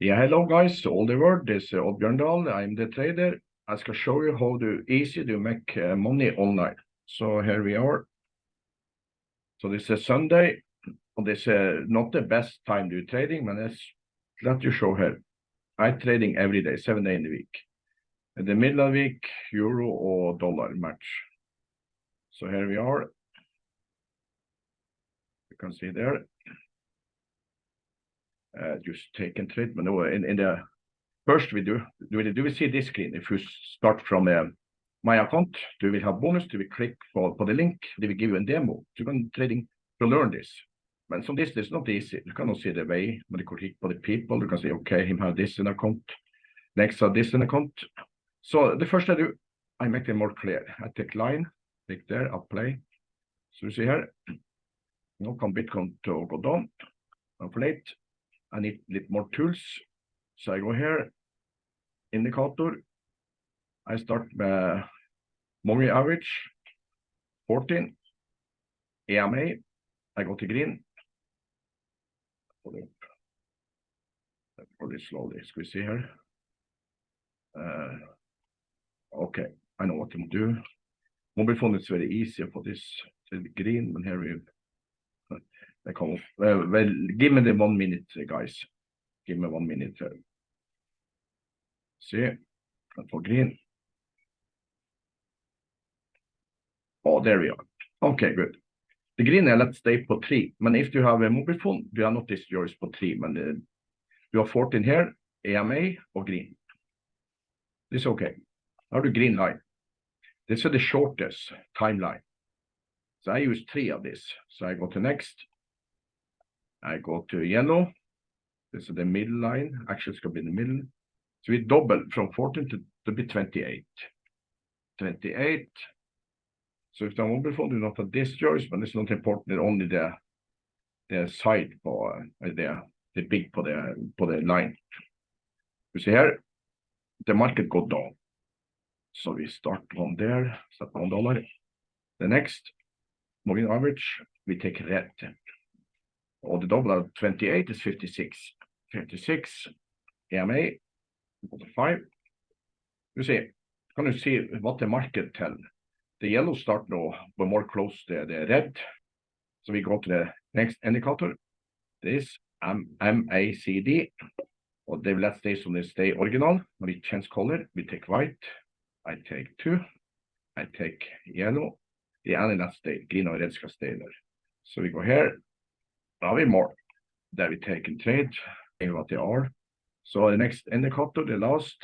Yeah, hello guys, all the world, this is Odd Bjørndal, I'm the trader. I shall show you how to easy to make uh, money online. So here we are. So this is Sunday, this is uh, not the best time to trading, but let's let you show here. I trading every day, seven days in the week. In the middle of the week, euro or dollar match. So here we are. You can see there. Uh, just take and trade, but no, in, in the first we do, do we, do we see this screen? If you start from uh, my account, do we have bonus? Do we click for, for the link? Do we give you a demo? You can trading to learn this. But so this is not easy. You cannot see the way, but you can click for the people. You can say, okay, him have this in account. Next have this in account. So the first I do, I make them more clear. I take line, click there, apply. So you see here, now come Bitcoin to go down, inflate. I need a little more tools. So I go here, indicator. I start with moving average, 14, EMA. I go to green. It up. Pull slowly. Here? Uh, okay, I know what to do. Mobile phone is very easy for this green, but here we they come up. Well, give me the one minute, guys. Give me one minute. See, for green. Oh, there we are. Okay, good. The green let's stay på 3. Men if you have a mobile phone, you are not yours på 3. Men uh, you have 14 here, EMA och green. This is okay. Now the green line. This is the shortest timeline. So I use three of this. So I go to next. I go to yellow. This is the middle line. Actually, it's going to be the middle. So we double from 14 to, to be 28. 28. So if the mobile phone do not have this choice, but it's not important, only the the side for uh, the the big for the for the line. You see here, the market go down. So we start on there, start dollar. The next moving average, we take red. Or the double of 28 is 56. 56 EMA, 5. You see, can you see what the market tell? The yellow start now, but more close to the red. So we go to the next indicator. This MACD. Or they let's stay on the stay original. We change color. We take white. I take two. I take yellow. The only that stay green or red skal stay there. So we go here. We more. There we take and trade. In what they are. So the next indicator, the last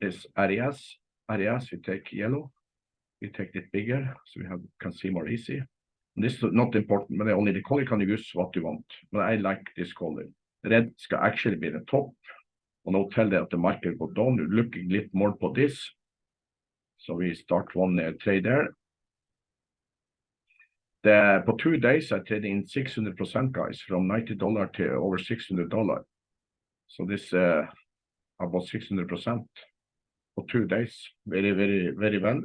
is areas. Areas, we take yellow. We take it bigger so we have can see more easy. And this is not important, but only the color can use what you want. But I like this color. Red skal actually be the top. And I'll tell that the market go down. You're looking a little more for this. So we start one uh, trade there. The, for two days, I traded in 600%, guys, from $90 to over $600. So this uh, about 600% for two days. Very, very, very well.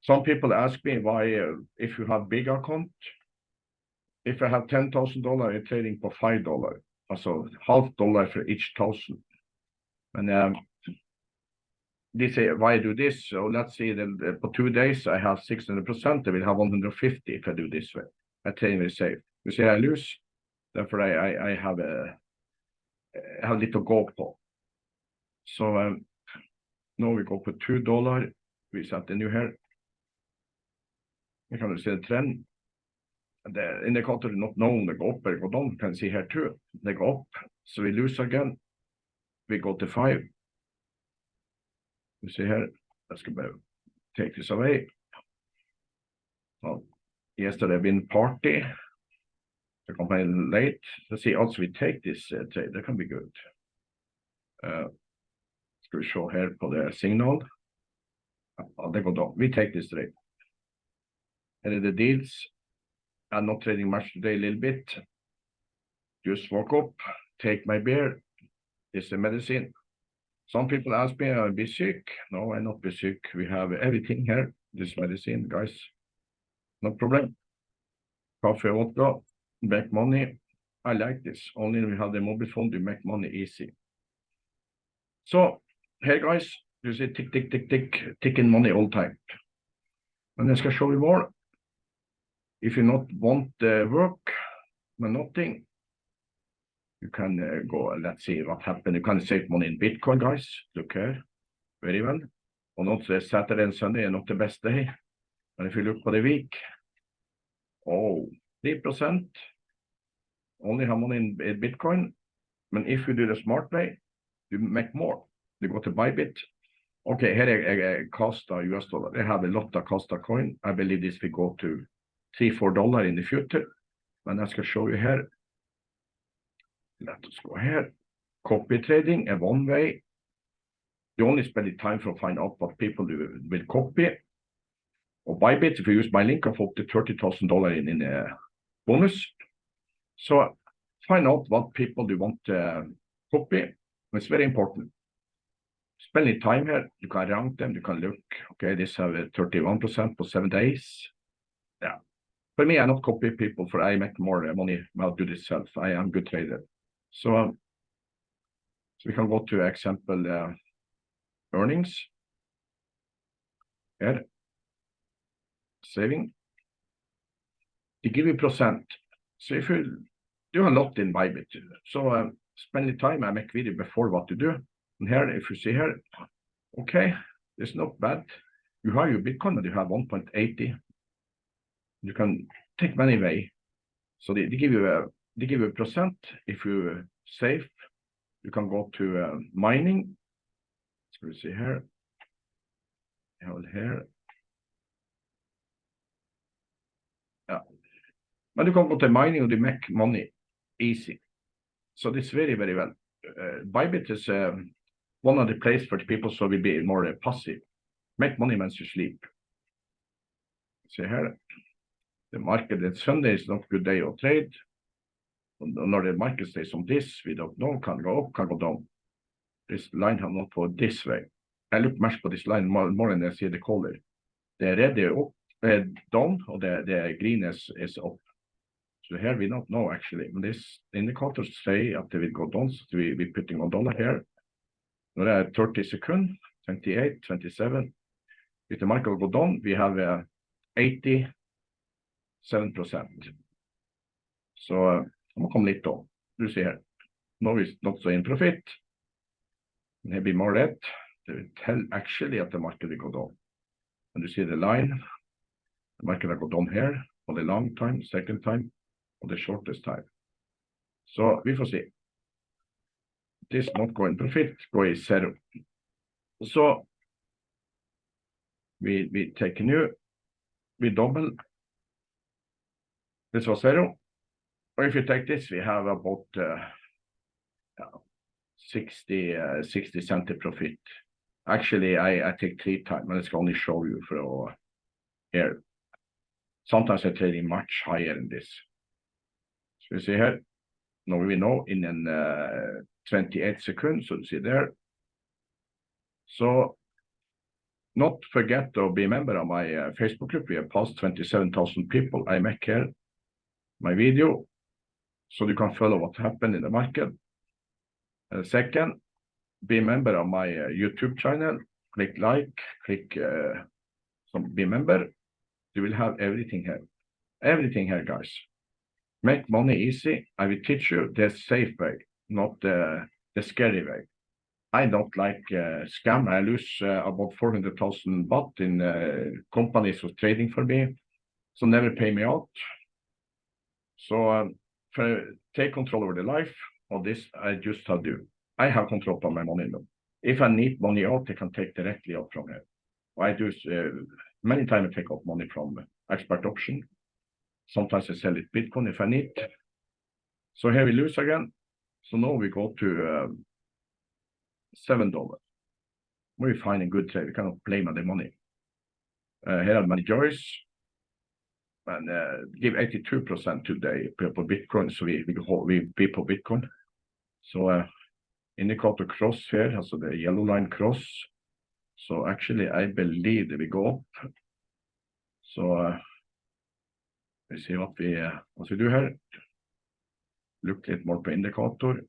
Some people ask me why, uh, if you have big account, if I have $10,000 in trading for $5, So half dollar for each thousand. And um, they say, why do this? So let's say that for two days I have 600%, I will have 150 if I do this way. I trade very safe. You see, I lose, therefore I, I, I have a, I have little go på. So um, now we go for two dollar. We set the new here. You can see the trend. The indicator is not known, they go up or go down. You can see here too. They go up. So we lose again. We go to five. You see here, let's go take this away. Well, yesterday been party. The company late. Let's see, also we take this uh, trade, that can be good. Uh, ska vi show here for the signal. Ja, det går down. We take this trade. And the deals, I'm not trading much today, a little bit. Just walk up, take my beer. It's the medicine. Some people ask me, I'll be sick. No, I'm not be sick. We have everything here. This medicine, guys. No problem. Coffee, vodka, make money. I like this. Only we have the mobile phone to make money easy. So here, guys, you see tick, tick, tick, tick, ticking money all time. And I skal show you more. If you not want the work, but nothing, you can uh, go, let's see what happened. You can save money in Bitcoin, guys. Look here, very well. On also Saturday and Sunday are not the best day. And if you look for the week, oh, 3% only have money in, in Bitcoin. But if you do the smart way, you make more. You go to Bybit. Okay, here I, I, Costa US dollar. They have a lot of Costa coin. I believe this will go to three, four dollar in the future. And I ska show you here. Let us go here. Copy trading a one way. You only spend the time to find out what people do will copy. Or Bybit, if you use my link, I've up to $30,000 in, in a bonus. So find out what people do want to copy. It's very important. Spending time here, you can rank them, you can look, okay, this have 31% for seven days. Yeah. For me, I not copy people for I make more money while do this self. I am good trader. So, we can go to example uh, earnings. Here, saving. They give you percent. So if you do a lot in Bybit, so um, spend the time I make video before what to do. And here, if you see here, okay, it's not bad. You have your Bitcoin, but you have 1.80. You can take money away. So they, they give you a they give you a percent if you save. You can go to uh, mining. So we see here. Hold here. Yeah. But you can go to mining and they make money easy. So this very, very well. Uh, Bybit is um, one of the places for the people so we be more uh, passive. Make money when you sleep. See here. The market on Sunday is not good day to trade. Når the market stays on this, we don't know, can go up, can go down. This line have not go this way. I look much på this line more, more than I see the color. The red is up, uh, down, or the, the green is, is up. So here we don't know actually. This indicators say that they will go down, so we, we're putting on dollar here. Now there are 30 seconds, 28, 27. If the market go down, we have uh, 87%. So uh, I'm come litt da. Du ser, now it's not so in profit. Maybe more red. They will tell actually that the market will go down. And you see the line, the market will go down here for the long time, second time, or the shortest time. Så vi får se. This not going profit, go i zero. Så vi, vi take new, we double. This was zero. Or if you take this, we have about uh, 60, uh, 60 cent profit. Actually, I, I take three times, but it's only show you for uh, here. Sometimes I trade much higher than this. So you see here, now we know in an uh, 28 seconds, so you see there. So not forget to be a member of my Facebook group. We have passed 27,000 people. I make here my video so you can follow what happened in the market. Uh, second, be a member of my uh, YouTube channel. Click like, click uh, some be member. You will have everything here. Everything here, guys. Make money easy. I will teach you the safe way, not the, the scary way. I don't like uh, scam. I lose uh, about 400,000 baht in uh, companies who trading for me. So never pay me out. So um, take control over the life of this, I just do. I have control of my money now. If I need money out, I can take directly out from here. I do uh, many times I take out money from expert option. Sometimes I sell it Bitcoin if I need. So here we lose again. So now we go to um, seven dollars. We find a good trade. We cannot blame on the money. Uh, here are my joys and uh, give 82% today people Bitcoin, so we, we, we people Bitcoin. So uh, indicator cross here, also the yellow line cross. So actually, I believe that we go up. So uh, we see what we uh, what we do here. Look litt more på indikator.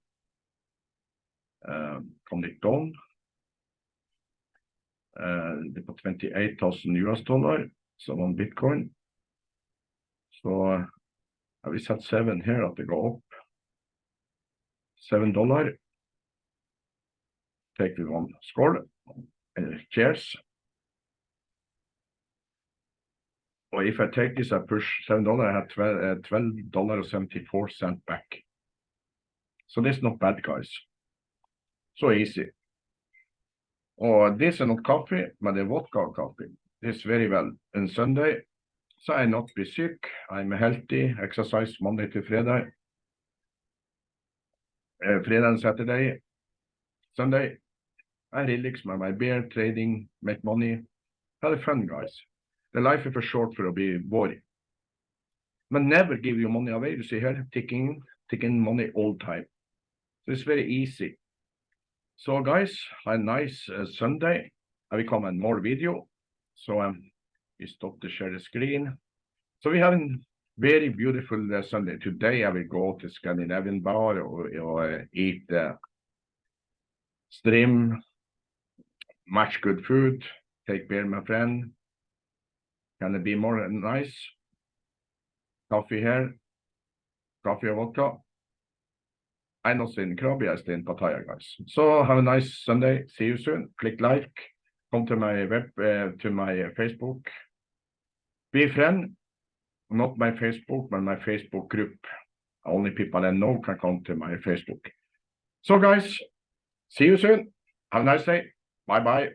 Um, come it down. Uh, det er på 28,000 US dollar, som on bitcoin. Så uh, I will set seven here at går opp. Seven dollar. Take we one skål. Eller cheers. Or if I take this, I push seven dollar, I have 12, uh, 12 dollar and 74 cent back. So this is not bad, guys. So easy. Or this is not coffee, but the vodka coffee. This very well. And Sunday, so I not be sick. I'm healthy, exercise Monday to Friday. Uh, Friday and Saturday. Sunday, I relax with my beer, trading, make money. Have fun, guys. The life is for short for to be boring. But never give your money away. You see here, taking taking money all time. So it's very easy. So guys, have a nice uh, Sunday. I will come and more video. So um, we stop to share the screen. So we have a very beautiful uh, Sunday. Today I will go to Scandinavian bar or, or uh, eat uh, stream, much good food, take beer, my friend. Can it be more nice? Coffee here, coffee or vodka. I not in Krabi, I stay in Pattaya, guys. So have a nice Sunday. See you soon. Click like. Come to my web, uh, to my Facebook. Be a friend. Not my Facebook, but my Facebook group. Only people I know can come to my Facebook. So guys, see you soon. Have a nice day. Bye bye.